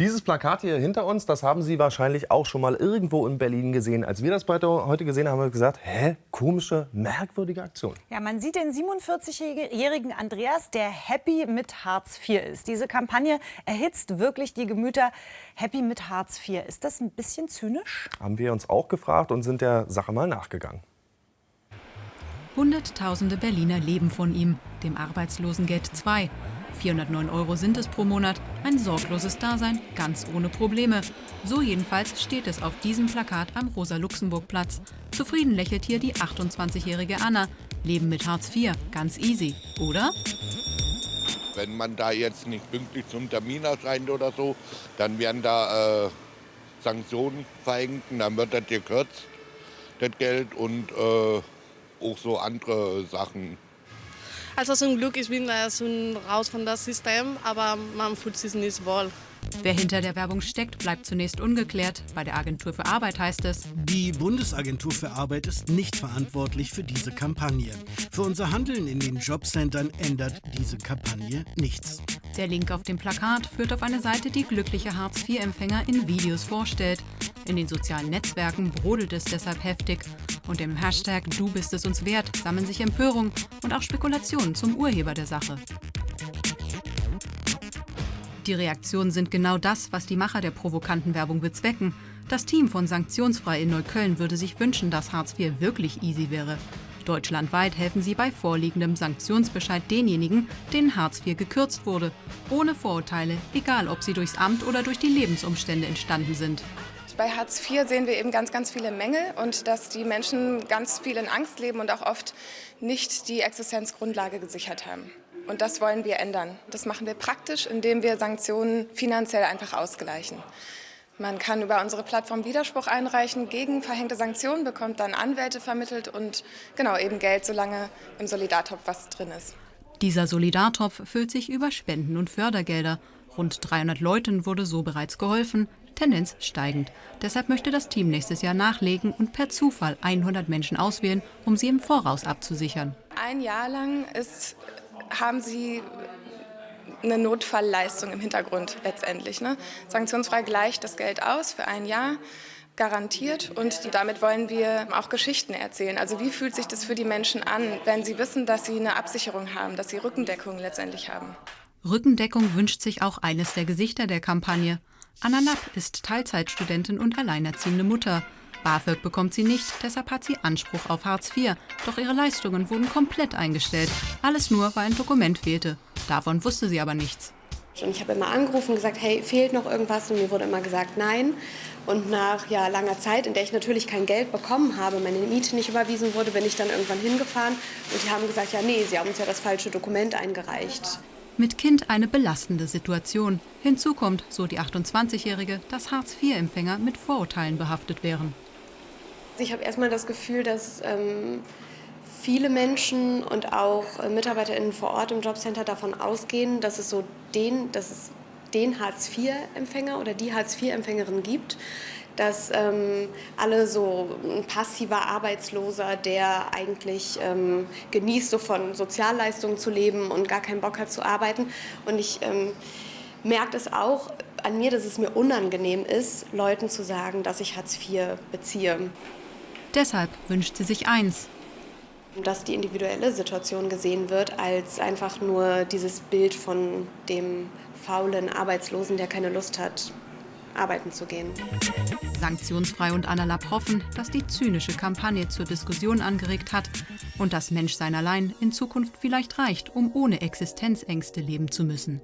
Dieses Plakat hier hinter uns, das haben Sie wahrscheinlich auch schon mal irgendwo in Berlin gesehen. Als wir das heute gesehen haben, haben wir gesagt, hä, komische, merkwürdige Aktion. Ja, man sieht den 47-jährigen Andreas, der happy mit Hartz IV ist. Diese Kampagne erhitzt wirklich die Gemüter. Happy mit Hartz IV, ist das ein bisschen zynisch? Haben wir uns auch gefragt und sind der Sache mal nachgegangen. Hunderttausende Berliner leben von ihm, dem Arbeitslosengeld 2. 409 Euro sind es pro Monat, ein sorgloses Dasein, ganz ohne Probleme. So jedenfalls steht es auf diesem Plakat am Rosa-Luxemburg-Platz. Zufrieden lächelt hier die 28-jährige Anna. Leben mit Hartz IV, ganz easy, oder? Wenn man da jetzt nicht pünktlich zum Termin erscheint oder so, dann werden da äh, Sanktionen verhängt und dann wird das gekürzt, das Geld und äh, auch so andere Sachen. Also zum Glück, ich bin da schon raus von das System, aber man fühlt sich nicht wohl. Wer hinter der Werbung steckt, bleibt zunächst ungeklärt. Bei der Agentur für Arbeit heißt es, die Bundesagentur für Arbeit ist nicht verantwortlich für diese Kampagne. Für unser Handeln in den Jobcentern ändert diese Kampagne nichts. Der Link auf dem Plakat führt auf eine Seite, die glückliche Hartz-IV-Empfänger in Videos vorstellt. In den sozialen Netzwerken brodelt es deshalb heftig. Und im Hashtag Du bist es uns wert sammeln sich Empörung und auch Spekulationen zum Urheber der Sache. Die Reaktionen sind genau das, was die Macher der provokanten Werbung bezwecken. Das Team von Sanktionsfrei in Neukölln würde sich wünschen, dass Hartz IV wirklich easy wäre. Deutschlandweit helfen sie bei vorliegendem Sanktionsbescheid denjenigen, denen Hartz IV gekürzt wurde. Ohne Vorurteile, egal ob sie durchs Amt oder durch die Lebensumstände entstanden sind. Bei Hartz IV sehen wir eben ganz, ganz viele Mängel und dass die Menschen ganz viel in Angst leben und auch oft nicht die Existenzgrundlage gesichert haben. Und das wollen wir ändern. Das machen wir praktisch, indem wir Sanktionen finanziell einfach ausgleichen. Man kann über unsere Plattform Widerspruch einreichen gegen verhängte Sanktionen, bekommt dann Anwälte vermittelt und genau eben Geld, solange im Solidartopf was drin ist. Dieser Solidartopf füllt sich über Spenden und Fördergelder. Rund 300 Leuten wurde so bereits geholfen, Tendenz steigend. Deshalb möchte das Team nächstes Jahr nachlegen und per Zufall 100 Menschen auswählen, um sie im Voraus abzusichern. Ein Jahr lang ist, haben sie eine Notfallleistung im Hintergrund letztendlich. Ne? Sanktionsfrei gleicht das Geld aus für ein Jahr garantiert und damit wollen wir auch Geschichten erzählen. Also wie fühlt sich das für die Menschen an, wenn sie wissen, dass sie eine Absicherung haben, dass sie Rückendeckung letztendlich haben. Rückendeckung wünscht sich auch eines der Gesichter der Kampagne. Anna Lapp ist Teilzeitstudentin und alleinerziehende Mutter. BAföG bekommt sie nicht, deshalb hat sie Anspruch auf Hartz IV. Doch ihre Leistungen wurden komplett eingestellt. Alles nur, weil ein Dokument fehlte. Davon wusste sie aber nichts. Und ich habe immer angerufen und gesagt, hey, fehlt noch irgendwas? Und mir wurde immer gesagt, nein. Und nach ja, langer Zeit, in der ich natürlich kein Geld bekommen habe, meine Miete nicht überwiesen wurde, bin ich dann irgendwann hingefahren. Und die haben gesagt, ja, nee, sie haben uns ja das falsche Dokument eingereicht. Mit Kind eine belastende Situation. Hinzu kommt, so die 28-Jährige, dass Hartz-IV-Empfänger mit Vorurteilen behaftet wären. Ich habe erstmal das Gefühl, dass ähm, viele Menschen und auch äh, MitarbeiterInnen vor Ort im Jobcenter davon ausgehen, dass es so den, dass es den Hartz-IV-Empfänger oder die Hartz-IV-Empfängerin gibt, dass ähm, alle so ein passiver Arbeitsloser, der eigentlich ähm, genießt, so von Sozialleistungen zu leben und gar keinen Bock hat zu arbeiten. Und ich ähm, merke es auch an mir, dass es mir unangenehm ist, Leuten zu sagen, dass ich Hartz IV beziehe. Deshalb wünscht sie sich eins. Dass die individuelle Situation gesehen wird als einfach nur dieses Bild von dem faulen Arbeitslosen, der keine Lust hat, arbeiten zu gehen. Sanktionsfrei und Anna Lapp hoffen, dass die zynische Kampagne zur Diskussion angeregt hat und das Menschsein allein in Zukunft vielleicht reicht, um ohne Existenzängste leben zu müssen.